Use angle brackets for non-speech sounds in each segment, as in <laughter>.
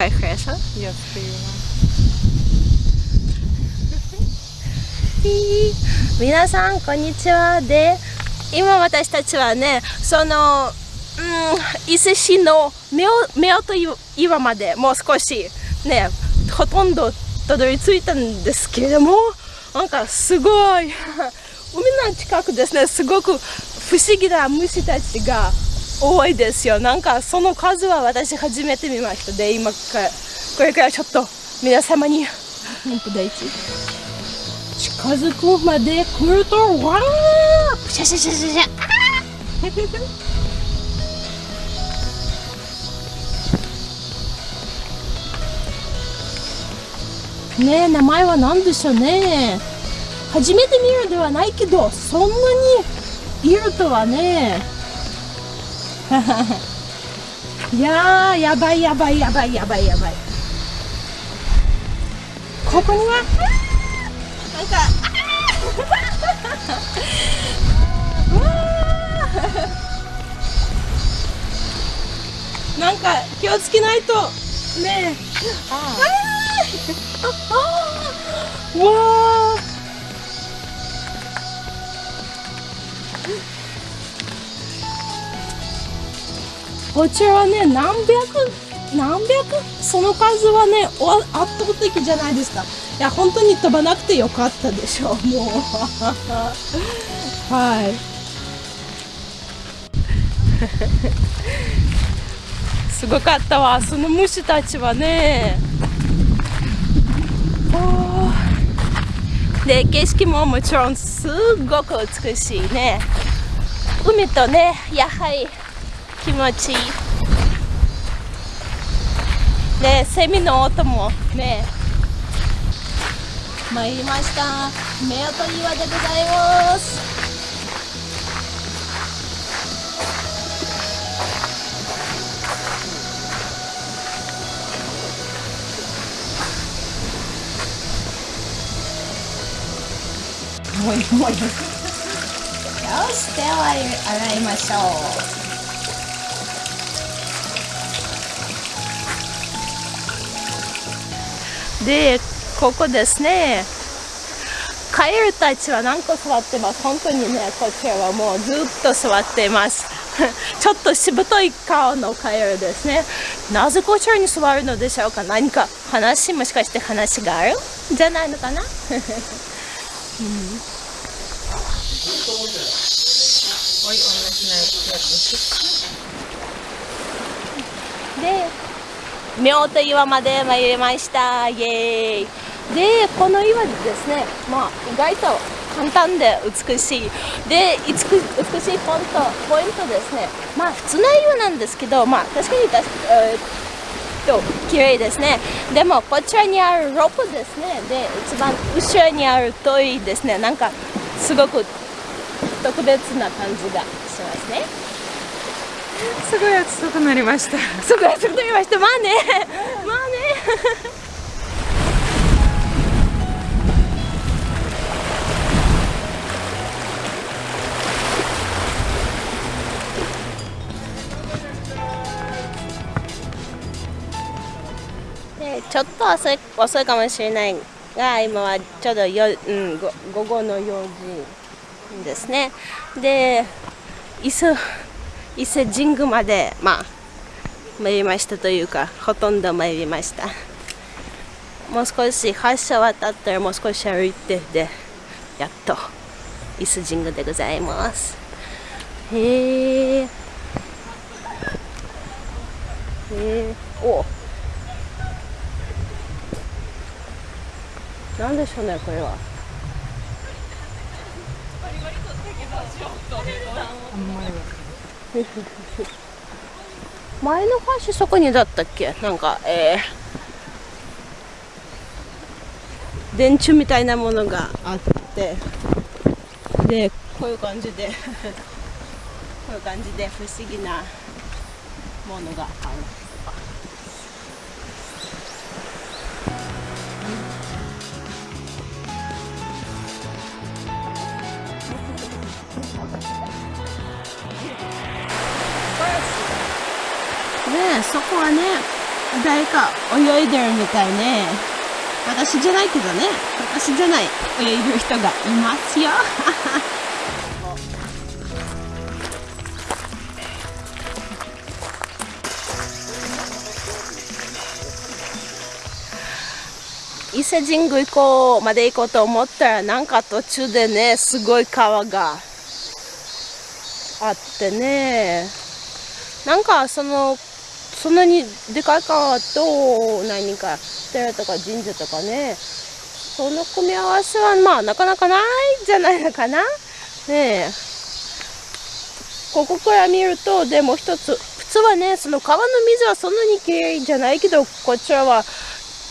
Ga je grazen? Ja, prima. 皆さん、こんにちは。で、今私たちはね、その、うん、伊勢市の目を目をと岩までもう少しね、ほとんどたどり着いたんですけれども、なんかすごい、海の近くですね、すごく不思議な虫たちが多いですよ。なんかその数は私初めて見ました。で今からこれからちょっと皆様に。近づくまで来るとわーシャシャシャシャシャ。ねえ名前は何でしょうね。初めて見るではないけどそんなにいるとはねいやーやばいやばいやばいやばいやばい。ここには？なんかなんか気をつけないと。ねえ。ああわあこちらはね何百何百その数はね圧倒的じゃないですか。いや本当に飛ばなくてよかったでしょうもう。<laughs> はい。<laughs> すごかったわ。その虫たちはね。で景色ももちろんすごく美しいね。海とねやはり気持ちいい。でセミの音もね参りました。夫婦岩でございます。もうもう <laughs> よし手を洗いましょう。でここですね。カエルたちは何個座ってます？本当にねこちらはもうずっと座っています。<laughs> ちょっとしぶとい顔のカエルですね。なぜこちらに座るのでしょうか？何か話もしかして話がある？じゃないのかな、<laughs> うん。で夫婦岩まで参りました。イエーイ。でこの岩ですねまあ意外と簡単で美しい。で美しいポイントポイントですね。まあ普通の岩なんですけどまあ確かに確か、えー、と綺麗ですね。でもこちらにあるロープですね。で一番後ろにある遠いですね。なんかすごく特別な感じがしますね。すごい暑くなりました。すごい暑くなりました。まあね。まあね。ちょっと遅い遅いかもしれないが今はちょうどよ、うん、午後の4時ですね。で伊勢伊勢神宮までまあ参りましたというかほとんど参りました。もう少し橋渡ったらもう少し歩いてでやっと伊勢神宮でございます。へえへえお。なんでしょうねこれは。<laughs> 前の橋そこにだったっけ？なんかえー、電柱みたいなものがあってでこういう感じで <laughs> こういう感じで不思議なものがある。ねそこはね誰か泳いでるみたいね。私じゃないけどね。私じゃない泳いでる人がいますよ。伊勢神宮行こうまで行こうと思ったらなんか途中でねすごい川があってね。なんかそのそんなにでかい川と何か。寺とか神社とかね。その組み合わせはまあなかなかないんじゃないのかな。ねえ。ここから見るとでも一つ普通はねその川の水はそんなにきれいじゃないけどこちらは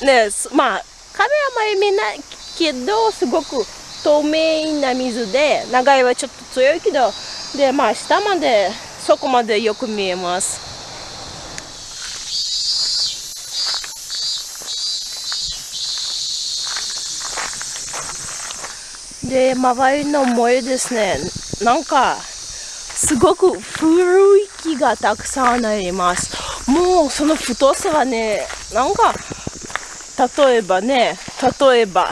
ねまあカメラまで見ないけどすごく透明な水で長いはちょっと強いけどでまあ下までそこまでよく見えます。で周りの森ですねなんかすごく古い木がたくさんあります。もうその太さはねなんか例えばね例えば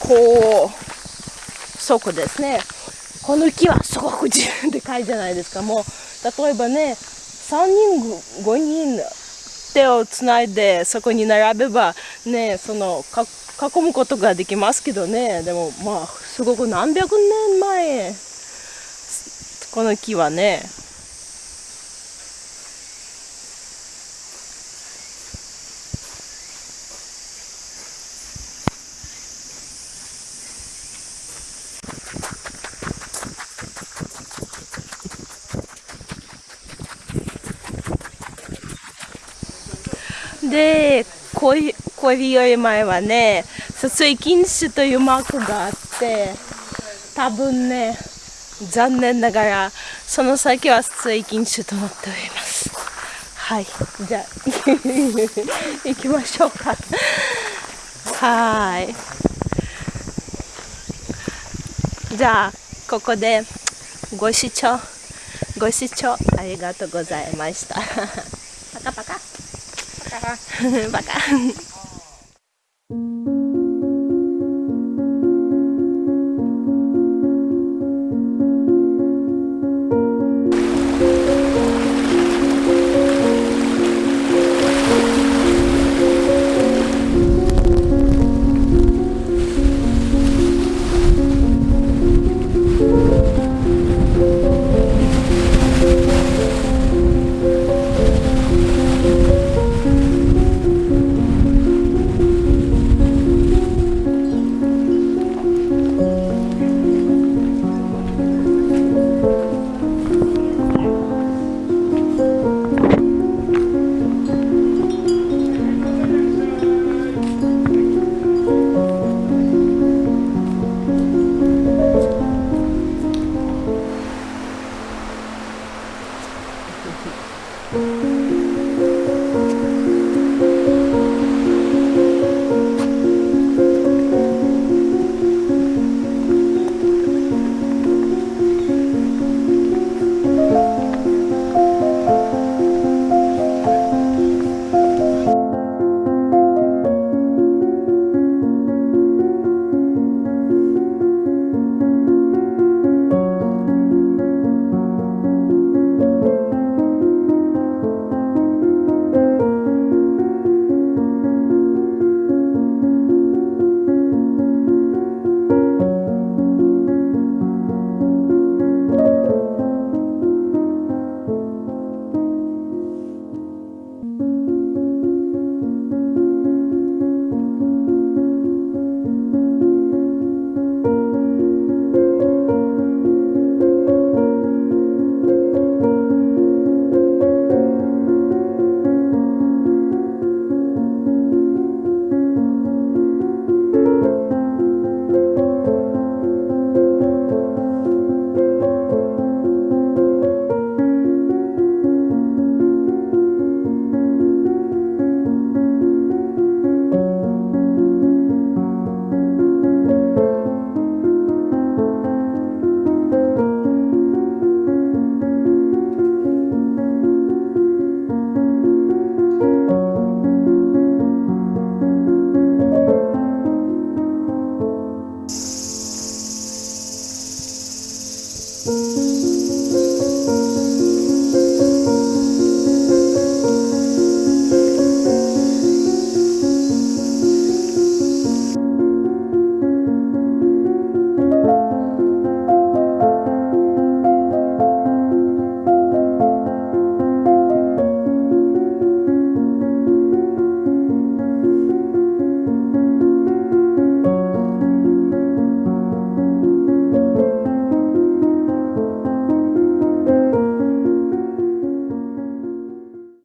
こうそこですね。この木はすごくでかいじゃないですか？もう例えばね3人5人手をつないでそこに並べばねその囲むことができますけどね。でもまあすごく何百年前この木はねで恋恋より前はね撮影禁止というマークがあって多分ね残念ながらその先は撮影禁止となっております。はいじゃあ <laughs> 行きましょうか。はい。じゃあここでご視聴ご視聴ありがとうございました。パカパカ Baka. Baka.